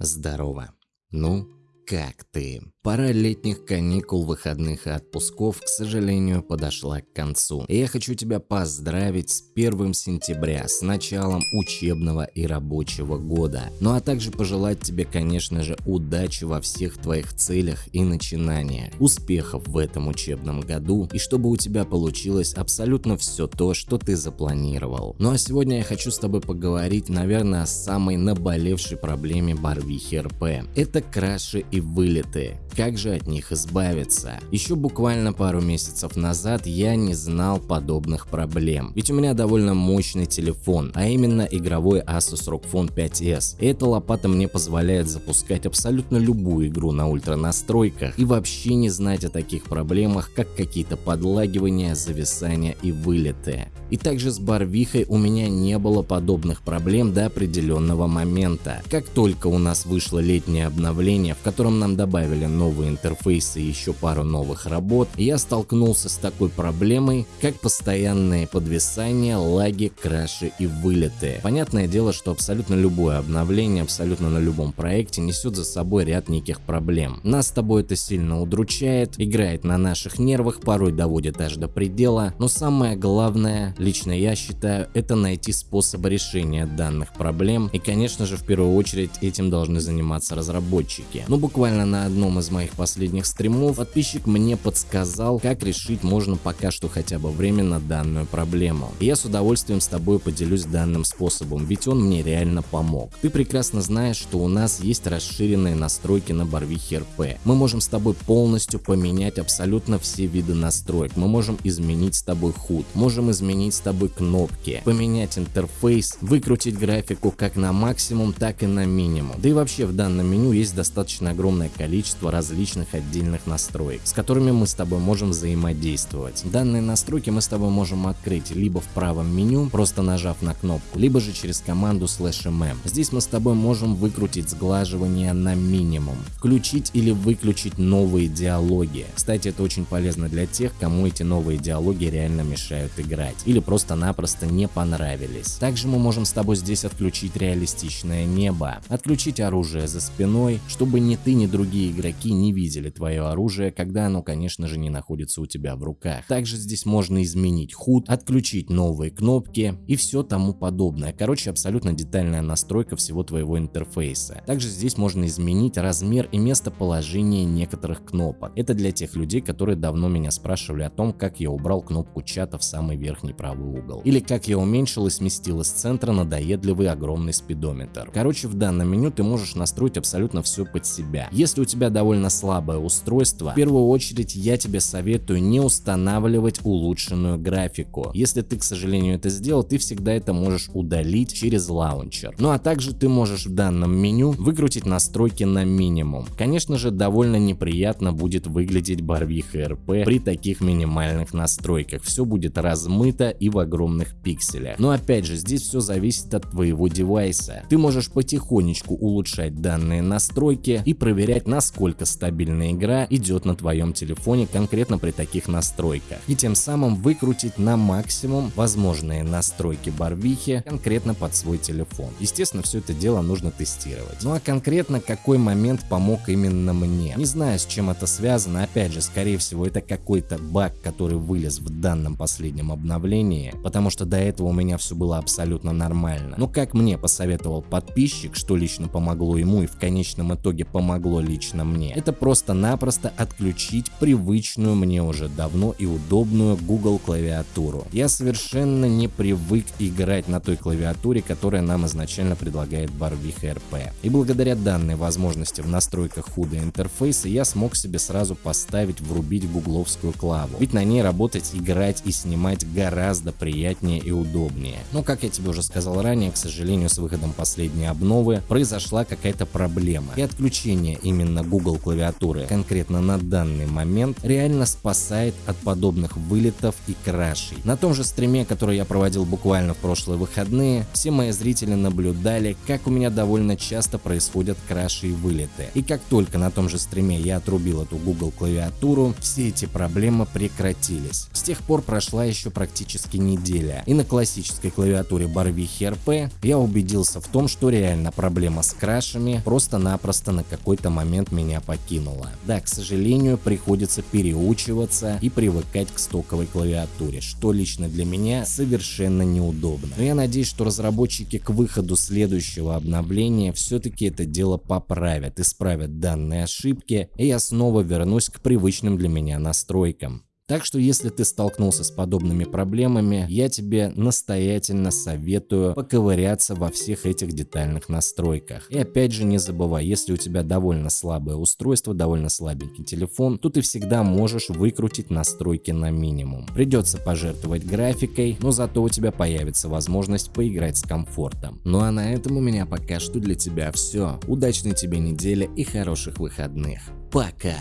Здорово. Ну, как ты? Пора летних каникул, выходных и отпусков, к сожалению, подошла к концу. И я хочу тебя поздравить с 1 сентября, с началом учебного и рабочего года. Ну а также пожелать тебе, конечно же, удачи во всех твоих целях и начинаниях, успехов в этом учебном году и чтобы у тебя получилось абсолютно все то, что ты запланировал. Ну а сегодня я хочу с тобой поговорить, наверное, о самой наболевшей проблеме Барвихи РП. Это краши и вылеты. Как же от них избавиться? Еще буквально пару месяцев назад я не знал подобных проблем. Ведь у меня довольно мощный телефон, а именно игровой Asus ROG Phone 5s. И эта лопата мне позволяет запускать абсолютно любую игру на ультра настройках и вообще не знать о таких проблемах, как какие-то подлагивания, зависания и вылеты. И также с Барвихой у меня не было подобных проблем до определенного момента. Как только у нас вышло летнее обновление, в котором нам добавили новые новые интерфейсы и еще пару новых работ, я столкнулся с такой проблемой, как постоянные подвисания, лаги, краши и вылеты. Понятное дело, что абсолютно любое обновление, абсолютно на любом проекте несет за собой ряд неких проблем. Нас с тобой это сильно удручает, играет на наших нервах, порой доводит аж до предела, но самое главное, лично я считаю, это найти способы решения данных проблем и конечно же в первую очередь этим должны заниматься разработчики. Ну буквально на одном из моих моих последних стримов, подписчик мне подсказал, как решить можно пока что хотя бы временно данную проблему. И я с удовольствием с тобой поделюсь данным способом, ведь он мне реально помог. Ты прекрасно знаешь, что у нас есть расширенные настройки на Барвихе РП. Мы можем с тобой полностью поменять абсолютно все виды настроек. Мы можем изменить с тобой худ, можем изменить с тобой кнопки, поменять интерфейс, выкрутить графику как на максимум, так и на минимум. Да и вообще в данном меню есть достаточно огромное количество различных отдельных настроек, с которыми мы с тобой можем взаимодействовать. Данные настройки мы с тобой можем открыть либо в правом меню, просто нажав на кнопку, либо же через команду mm. Здесь мы с тобой можем выкрутить сглаживание на минимум, включить или выключить новые диалоги. Кстати, это очень полезно для тех, кому эти новые диалоги реально мешают играть или просто-напросто не понравились. Также мы можем с тобой здесь отключить реалистичное небо, отключить оружие за спиной, чтобы ни ты, ни другие игроки не видели твое оружие, когда оно, конечно же, не находится у тебя в руках. Также здесь можно изменить худ, отключить новые кнопки и все тому подобное. Короче, абсолютно детальная настройка всего твоего интерфейса. Также здесь можно изменить размер и местоположение некоторых кнопок. Это для тех людей, которые давно меня спрашивали о том, как я убрал кнопку чата в самый верхний правый угол. Или как я уменьшил и сместил из центра надоедливый огромный спидометр. Короче, в данном меню ты можешь настроить абсолютно все под себя. Если у тебя довольно довольно слабое устройство, в первую очередь я тебе советую не устанавливать улучшенную графику. Если ты, к сожалению, это сделал, ты всегда это можешь удалить через лаунчер. Ну а также ты можешь в данном меню выкрутить настройки на минимум. Конечно же, довольно неприятно будет выглядеть барвиха РП при таких минимальных настройках. Все будет размыто и в огромных пикселях. Но опять же, здесь все зависит от твоего девайса. Ты можешь потихонечку улучшать данные настройки и проверять, насколько стабильная игра идет на твоем телефоне конкретно при таких настройках. И тем самым выкрутить на максимум возможные настройки барвихи конкретно под свой телефон. Естественно, все это дело нужно тестировать. Ну а конкретно какой момент помог именно мне? Не знаю, с чем это связано. Опять же, скорее всего, это какой-то баг, который вылез в данном последнем обновлении, потому что до этого у меня все было абсолютно нормально. Но как мне посоветовал подписчик, что лично помогло ему и в конечном итоге помогло лично мне, это просто-напросто отключить привычную мне уже давно и удобную Google клавиатуру. Я совершенно не привык играть на той клавиатуре, которая нам изначально предлагает Barvik RP. И благодаря данной возможности в настройках худа интерфейса я смог себе сразу поставить врубить гугловскую клаву. Ведь на ней работать, играть и снимать гораздо приятнее и удобнее. Но как я тебе уже сказал ранее, к сожалению с выходом последней обновы произошла какая-то проблема. И отключение именно Google клавиатуры, конкретно на данный момент, реально спасает от подобных вылетов и крашей. На том же стриме, который я проводил буквально в прошлые выходные, все мои зрители наблюдали, как у меня довольно часто происходят краши и вылеты. И как только на том же стриме я отрубил эту Google клавиатуру, все эти проблемы прекратились. С тех пор прошла еще практически неделя, и на классической клавиатуре Барвихи RP я убедился в том, что реально проблема с крашами просто-напросто на какой-то момент меня покинула. Да, к сожалению, приходится переучиваться и привыкать к стоковой клавиатуре, что лично для меня совершенно неудобно. Но я надеюсь, что разработчики к выходу следующего обновления все-таки это дело поправят, исправят данные ошибки, и я снова вернусь к привычным для меня настройкам. Так что если ты столкнулся с подобными проблемами, я тебе настоятельно советую поковыряться во всех этих детальных настройках. И опять же не забывай, если у тебя довольно слабое устройство, довольно слабенький телефон, то ты всегда можешь выкрутить настройки на минимум. Придется пожертвовать графикой, но зато у тебя появится возможность поиграть с комфортом. Ну а на этом у меня пока что для тебя все. Удачной тебе недели и хороших выходных. Пока!